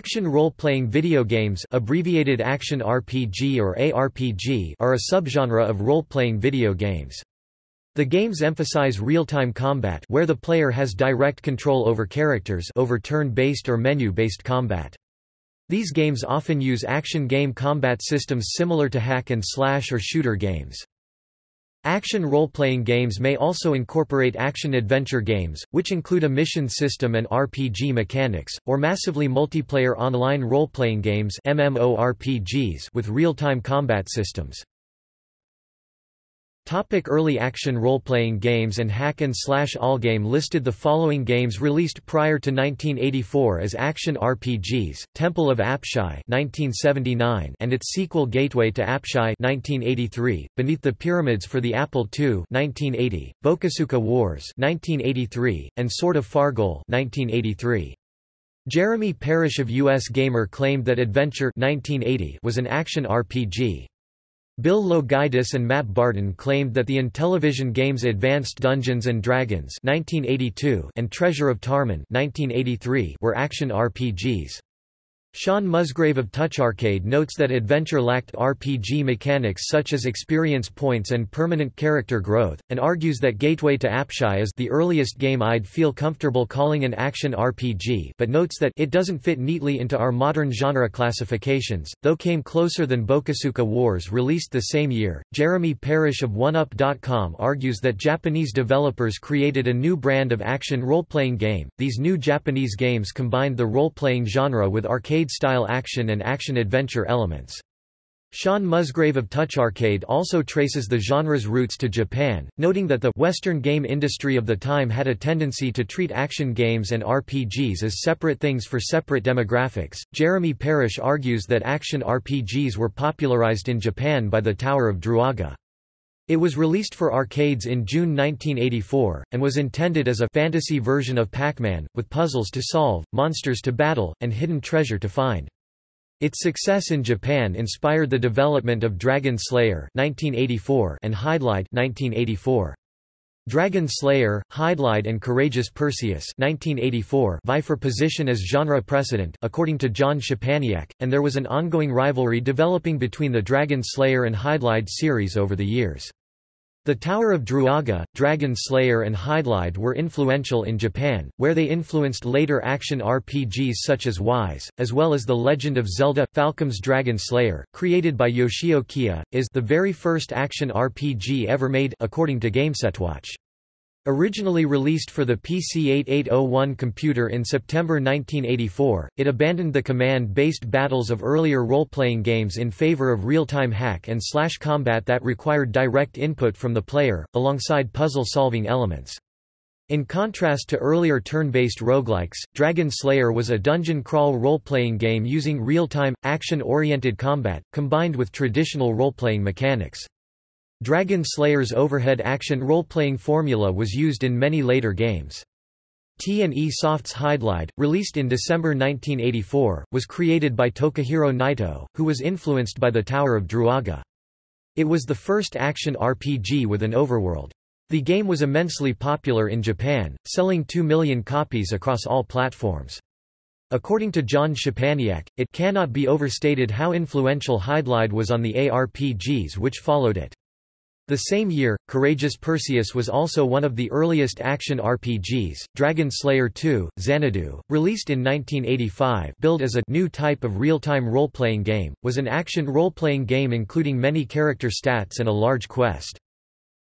Action role-playing video games abbreviated Action RPG or ARPG are a subgenre of role-playing video games. The games emphasize real-time combat where the player has direct control over characters over turn-based or menu-based combat. These games often use action game combat systems similar to hack and slash or shooter games. Action role-playing games may also incorporate action-adventure games, which include a mission system and RPG mechanics, or massively multiplayer online role-playing games MMORPGs with real-time combat systems. Topic early action role-playing games and hack and slash Allgame listed the following games released prior to 1984 as action RPGs: Temple of Apshai (1979) and its sequel Gateway to Apshai (1983), Beneath the Pyramids for the Apple II (1980), Bokosuka Wars (1983), and Sword of Fargol (1983). Jeremy Parish of US Gamer claimed that Adventure 1980 was an action RPG. Bill Loguidice and Matt Barton claimed that the Intellivision games Advanced Dungeons & Dragons 1982 and Treasure of Tarmin 1983 were action RPGs. Sean Musgrave of Touch Arcade notes that Adventure lacked RPG mechanics such as experience points and permanent character growth, and argues that Gateway to Apshai is the earliest game I'd feel comfortable calling an action RPG but notes that it doesn't fit neatly into our modern genre classifications, though came closer than Bokosuka Wars released the same year. Jeremy Parish of OneUp.com argues that Japanese developers created a new brand of action role-playing game. These new Japanese games combined the role-playing genre with arcade arcade-style action and action-adventure elements. Sean Musgrave of Touch Arcade also traces the genre's roots to Japan, noting that the Western game industry of the time had a tendency to treat action games and RPGs as separate things for separate demographics. Jeremy Parish argues that action RPGs were popularized in Japan by the Tower of Druaga. It was released for arcades in June 1984, and was intended as a fantasy version of Pac-Man, with puzzles to solve, monsters to battle, and hidden treasure to find. Its success in Japan inspired the development of Dragon Slayer 1984 and Hydlide 1984. Dragon Slayer, Hydlide and Courageous Perseus 1984 vie for position as genre precedent according to John Szczepaniak, and there was an ongoing rivalry developing between the Dragon Slayer and Hydlide series over the years. The Tower of Druaga, Dragon Slayer and Hydlide were influential in Japan, where they influenced later action RPGs such as Ys, as well as The Legend of Zelda. Falcom's Dragon Slayer, created by Yoshio is the very first action RPG ever made according to GameSetWatch. Originally released for the PC-8801 computer in September 1984, it abandoned the command-based battles of earlier role-playing games in favor of real-time hack and slash combat that required direct input from the player, alongside puzzle-solving elements. In contrast to earlier turn-based roguelikes, Dragon Slayer was a dungeon crawl role-playing game using real-time, action-oriented combat, combined with traditional role-playing mechanics. Dragon Slayer's overhead action role-playing formula was used in many later games. T&E Soft's Hydlide, released in December 1984, was created by Tokihiro Naito, who was influenced by the Tower of Druaga. It was the first action RPG with an overworld. The game was immensely popular in Japan, selling 2 million copies across all platforms. According to John Szczepaniak, it cannot be overstated how influential Hydlide was on the ARPGs which followed it. The same year, Courageous Perseus was also one of the earliest action RPGs. Dragon Slayer II: Xanadu, released in 1985, billed as a new type of real-time role-playing game, was an action role-playing game including many character stats and a large quest.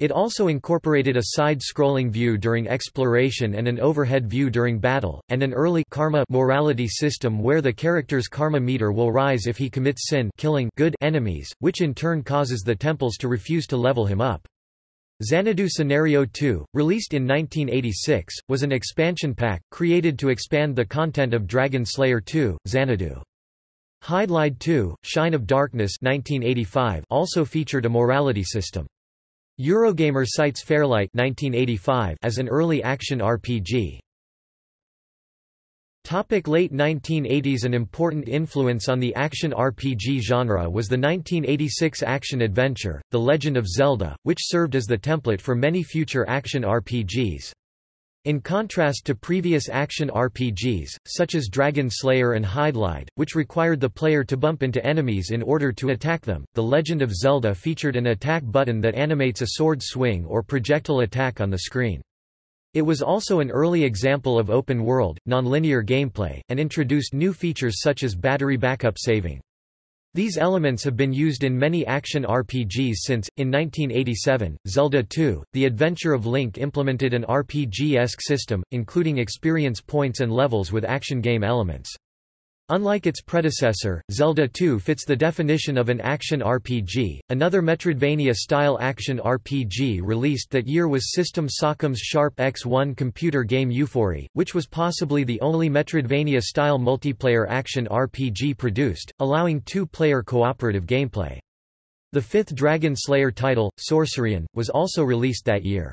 It also incorporated a side-scrolling view during exploration and an overhead view during battle, and an early karma morality system where the character's karma meter will rise if he commits sin killing good enemies, which in turn causes the temples to refuse to level him up. Xanadu Scenario 2, released in 1986, was an expansion pack, created to expand the content of Dragon Slayer 2, Xanadu. Hydlide 2, Shine of Darkness 1985 also featured a morality system. Eurogamer cites Fairlight 1985 as an early action RPG. Topic late 1980s An important influence on the action RPG genre was the 1986 action-adventure, The Legend of Zelda, which served as the template for many future action RPGs. In contrast to previous action RPGs, such as Dragon Slayer and Hydlide, which required the player to bump into enemies in order to attack them, The Legend of Zelda featured an attack button that animates a sword swing or projectile attack on the screen. It was also an early example of open-world, nonlinear gameplay, and introduced new features such as battery backup saving. These elements have been used in many action RPGs since. In 1987, Zelda II, The Adventure of Link implemented an RPG-esque system, including experience points and levels with action game elements. Unlike its predecessor, Zelda 2 fits the definition of an action RPG. Another Metroidvania-style action RPG released that year was System Sacom's Sharp X1 computer game Euphory, which was possibly the only Metroidvania-style multiplayer action RPG produced, allowing two-player cooperative gameplay. The fifth Dragon Slayer title, Sorcerian, was also released that year.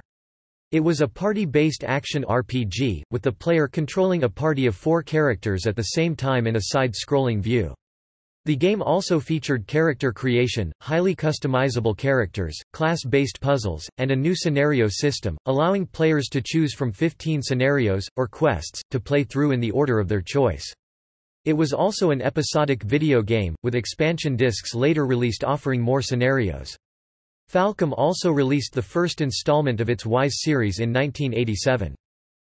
It was a party-based action RPG, with the player controlling a party of four characters at the same time in a side-scrolling view. The game also featured character creation, highly customizable characters, class-based puzzles, and a new scenario system, allowing players to choose from 15 scenarios, or quests, to play through in the order of their choice. It was also an episodic video game, with expansion discs later released offering more scenarios. Falcom also released the first installment of its Ys series in 1987.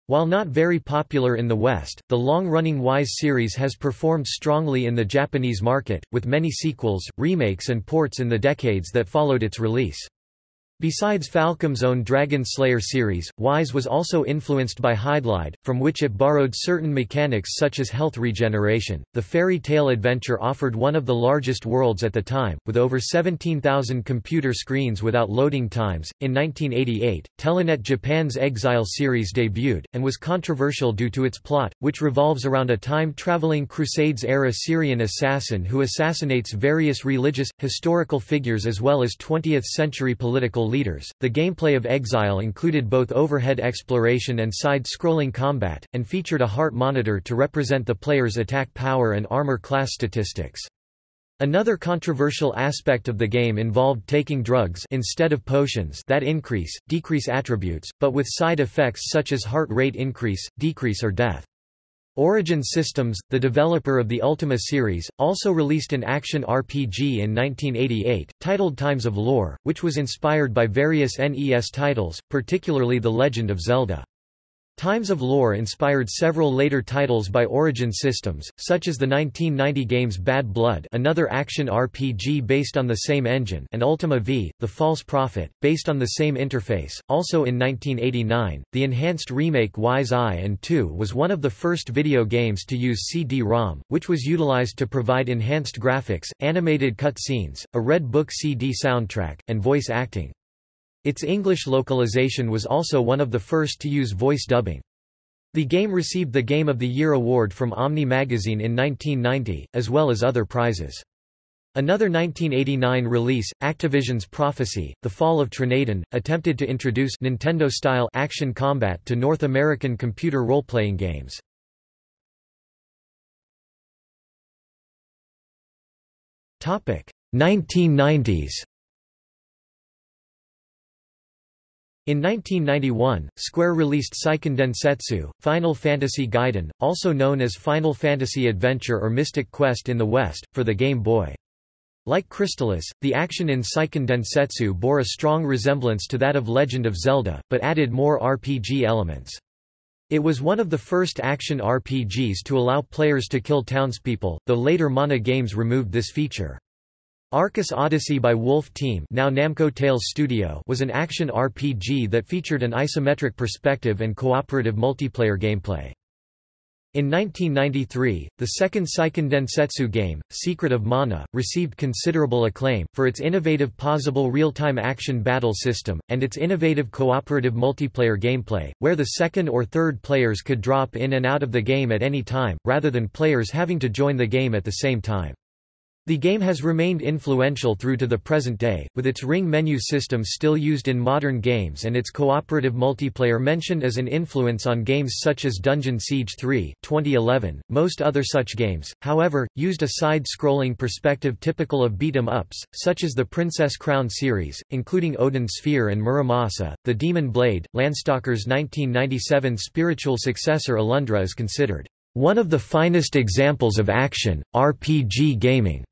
While not very popular in the West, the long-running Ys series has performed strongly in the Japanese market, with many sequels, remakes and ports in the decades that followed its release. Besides Falcom's own Dragon Slayer series, Ys was also influenced by Hydlide, from which it borrowed certain mechanics such as health regeneration. The Faery tale Adventure offered one of the largest worlds at the time, with over 17,000 computer screens without loading times. In 1988, Telenet Japan's Exile series debuted, and was controversial due to its plot, which revolves around a time traveling Crusades era Syrian assassin who assassinates various religious, historical figures as well as 20th century political leaders. The gameplay of Exile included both overhead exploration and side-scrolling combat, and featured a heart monitor to represent the player's attack power and armor class statistics. Another controversial aspect of the game involved taking drugs instead of potions that increase, decrease attributes, but with side effects such as heart rate increase, decrease or death. Origin Systems, the developer of the Ultima series, also released an action RPG in 1988, titled Times of Lore, which was inspired by various NES titles, particularly The Legend of Zelda. Times of Lore inspired several later titles by Origin Systems, such as the 1990 games Bad Blood another action RPG based on the same engine and Ultima V, The False Prophet, based on the same interface. Also in 1989, the enhanced remake Ys Eye and 2 was one of the first video games to use CD-ROM, which was utilized to provide enhanced graphics, animated cutscenes, a Red Book CD soundtrack, and voice acting. Its English localization was also one of the first to use voice dubbing. The game received the Game of the Year award from Omni magazine in 1990, as well as other prizes. Another 1989 release, Activision's Prophecy, The Fall of Trinadon, attempted to introduce Nintendo-style action combat to North American computer role-playing games. Topic: 1990s. In 1991, Square released Seiken Densetsu, Final Fantasy Gaiden, also known as Final Fantasy Adventure or Mystic Quest in the West, for the Game Boy. Like Crystalis, the action in Seiken Densetsu bore a strong resemblance to that of Legend of Zelda, but added more RPG elements. It was one of the first action RPGs to allow players to kill townspeople, though later Mana games removed this feature. Arcus Odyssey by Wolf Team now Namco Tales Studio was an action RPG that featured an isometric perspective and cooperative multiplayer gameplay. In 1993, the second Seiken Densetsu game, Secret of Mana, received considerable acclaim, for its innovative possible real-time action battle system, and its innovative cooperative multiplayer gameplay, where the second or third players could drop in and out of the game at any time, rather than players having to join the game at the same time. The game has remained influential through to the present day, with its ring menu system still used in modern games and its cooperative multiplayer mentioned as an influence on games such as Dungeon Siege 3 2011. .Most other such games, however, used a side-scrolling perspective typical of beat-em-ups, such as the Princess Crown series, including Odin Sphere and Muramasa. The Demon Blade, Landstalker's 1997 spiritual successor Alundra is considered one of the finest examples of action, RPG gaming.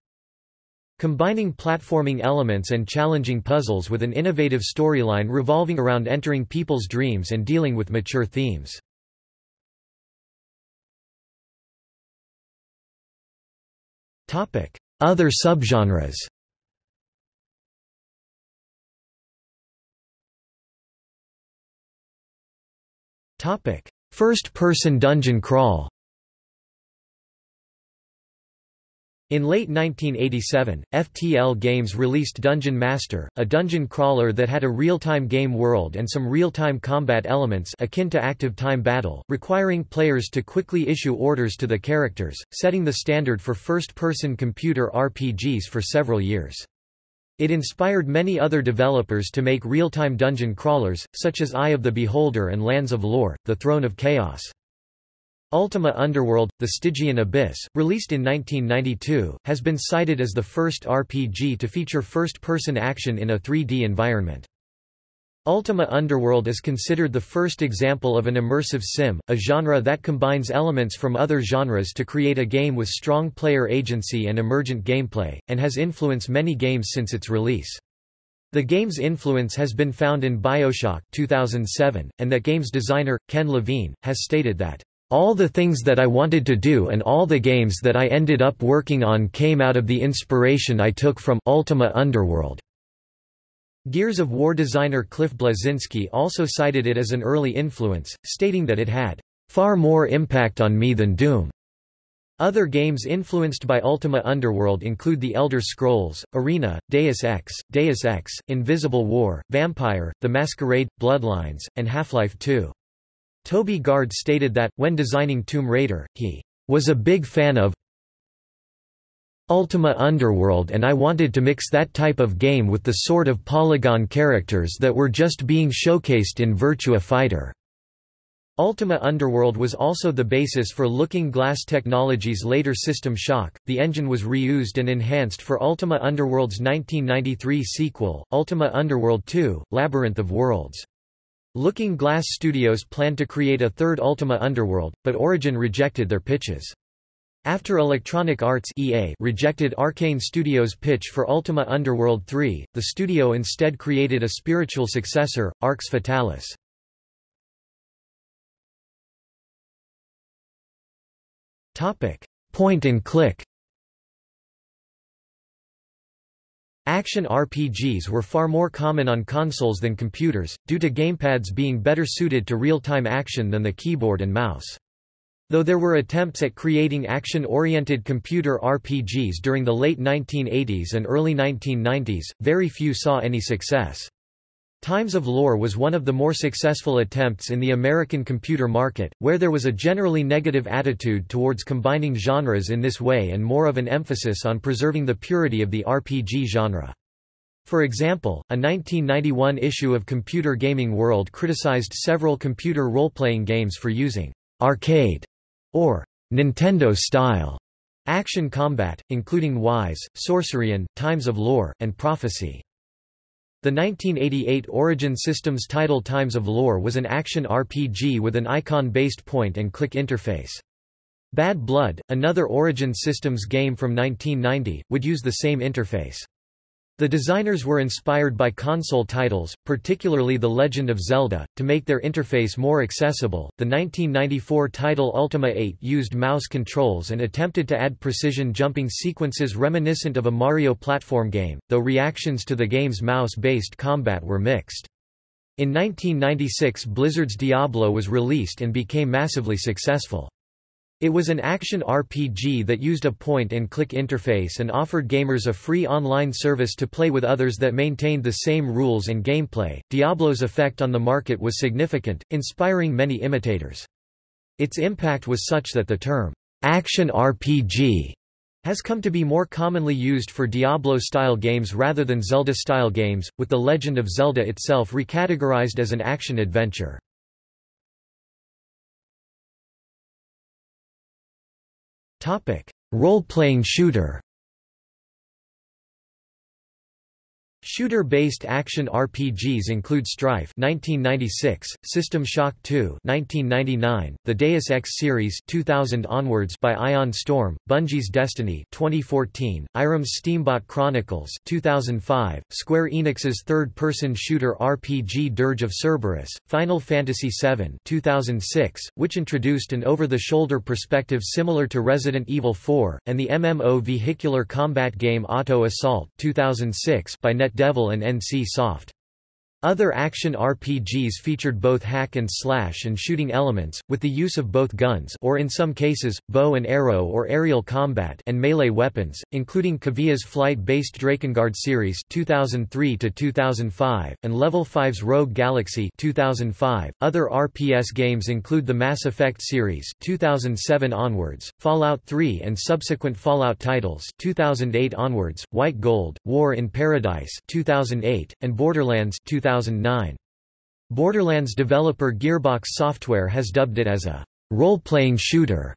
Combining platforming elements and challenging puzzles with an innovative storyline revolving around entering people's dreams and dealing with mature themes. Other subgenres. First-person dungeon crawl In late 1987, FTL Games released Dungeon Master, a dungeon crawler that had a real-time game world and some real-time combat elements akin to active time battle, requiring players to quickly issue orders to the characters, setting the standard for first-person computer RPGs for several years. It inspired many other developers to make real-time dungeon crawlers, such as Eye of the Beholder and Lands of Lore, The Throne of Chaos. Ultima Underworld – The Stygian Abyss, released in 1992, has been cited as the first RPG to feature first-person action in a 3D environment. Ultima Underworld is considered the first example of an immersive sim, a genre that combines elements from other genres to create a game with strong player agency and emergent gameplay, and has influenced many games since its release. The game's influence has been found in Bioshock 2007, and that game's designer, Ken Levine, has stated that all the things that I wanted to do and all the games that I ended up working on came out of the inspiration I took from Ultima Underworld. Gears of War designer Cliff Bleszinski also cited it as an early influence, stating that it had far more impact on me than Doom. Other games influenced by Ultima Underworld include The Elder Scrolls, Arena, Deus Ex, Deus Ex, Invisible War, Vampire, The Masquerade, Bloodlines, and Half-Life 2. Toby Gard stated that, when designing Tomb Raider, he was a big fan of Ultima Underworld and I wanted to mix that type of game with the sort of polygon characters that were just being showcased in Virtua Fighter. Ultima Underworld was also the basis for Looking Glass Technologies' later System Shock. The engine was reused and enhanced for Ultima Underworld's 1993 sequel, Ultima Underworld 2: Labyrinth of Worlds. Looking Glass Studios planned to create a third Ultima Underworld, but Origin rejected their pitches. After Electronic Arts EA rejected Arkane Studios' pitch for Ultima Underworld 3, the studio instead created a spiritual successor, Arx Fatalis. Point and click Action RPGs were far more common on consoles than computers, due to gamepads being better suited to real-time action than the keyboard and mouse. Though there were attempts at creating action-oriented computer RPGs during the late 1980s and early 1990s, very few saw any success. Times of Lore was one of the more successful attempts in the American computer market, where there was a generally negative attitude towards combining genres in this way and more of an emphasis on preserving the purity of the RPG genre. For example, a 1991 issue of Computer Gaming World criticized several computer role-playing games for using arcade or Nintendo-style action combat, including Ys, Sorcerian, Times of Lore, and Prophecy. The 1988 Origin Systems title Times of Lore was an action RPG with an icon-based point-and-click interface. Bad Blood, another Origin Systems game from 1990, would use the same interface. The designers were inspired by console titles, particularly The Legend of Zelda, to make their interface more accessible. The 1994 title Ultima 8 used mouse controls and attempted to add precision jumping sequences reminiscent of a Mario platform game, though reactions to the game's mouse-based combat were mixed. In 1996 Blizzard's Diablo was released and became massively successful. It was an action RPG that used a point-and-click interface and offered gamers a free online service to play with others that maintained the same rules and gameplay. Diablo's effect on the market was significant, inspiring many imitators. Its impact was such that the term action RPG has come to be more commonly used for Diablo-style games rather than Zelda-style games, with The Legend of Zelda itself recategorized as an action-adventure. Role-playing shooter Shooter-based action RPGs include Strife (1996), System Shock 2 (1999), the Deus Ex series (2000 onwards) by Ion Storm, Bungie's Destiny (2014), Irem's Steambot Chronicles (2005), Square Enix's third-person shooter RPG Dirge of Cerberus, Final Fantasy VII (2006), which introduced an over-the-shoulder perspective similar to Resident Evil 4, and the MMO vehicular combat game Auto Assault (2006) by Net Devil and NC Soft. Other action RPGs featured both hack and slash and shooting elements, with the use of both guns or in some cases, bow and arrow or aerial combat and melee weapons, including Cavia's flight-based Drakengard series 2003-2005, and Level 5's Rogue Galaxy 2005. Other RPS games include the Mass Effect series 2007 onwards, Fallout 3 and subsequent Fallout titles 2008 onwards, White Gold, War in Paradise 2008, and Borderlands 2000 2009. Borderlands developer Gearbox Software has dubbed it as a role-playing shooter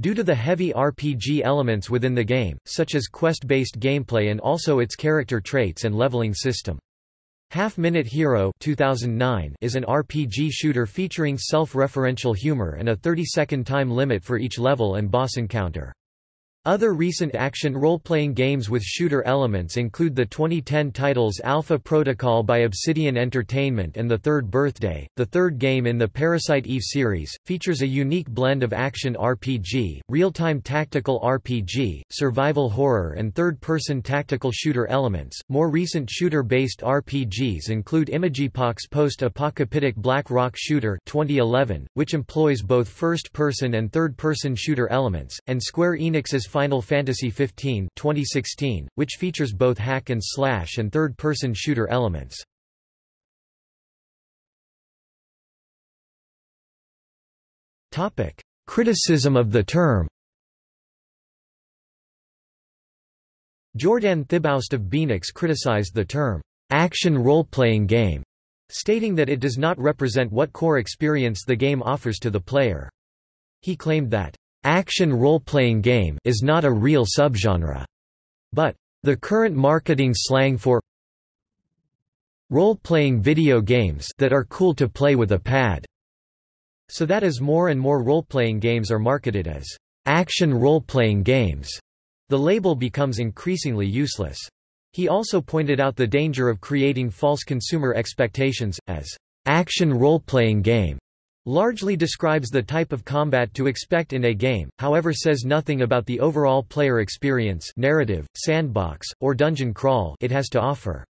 due to the heavy RPG elements within the game, such as quest-based gameplay and also its character traits and leveling system. Half Minute Hero 2009 is an RPG shooter featuring self-referential humor and a 30-second time limit for each level and boss encounter. Other recent action role-playing games with shooter elements include the 2010 titles Alpha Protocol by Obsidian Entertainment and The Third Birthday. The third game in the Parasite Eve series, features a unique blend of action RPG, real-time tactical RPG, survival horror and third-person tactical shooter elements. More recent shooter-based RPGs include Imageepoch's post-apocalyptic Black Rock Shooter 2011, which employs both first-person and third-person shooter elements, and Square Enix's Final Fantasy XV 2016, which features both hack and slash and third-person shooter elements. Topic: Criticism of the term. Jordan Thibaust of Beenox criticized the term action role-playing game, stating that it does not represent what core experience the game offers to the player. He claimed that Action role-playing game is not a real subgenre, but the current marketing slang for role-playing video games that are cool to play with a pad. So that as more and more role-playing games are marketed as action role-playing games, the label becomes increasingly useless. He also pointed out the danger of creating false consumer expectations, as action role-playing game largely describes the type of combat to expect in a game, however says nothing about the overall player experience narrative, sandbox, or dungeon crawl it has to offer.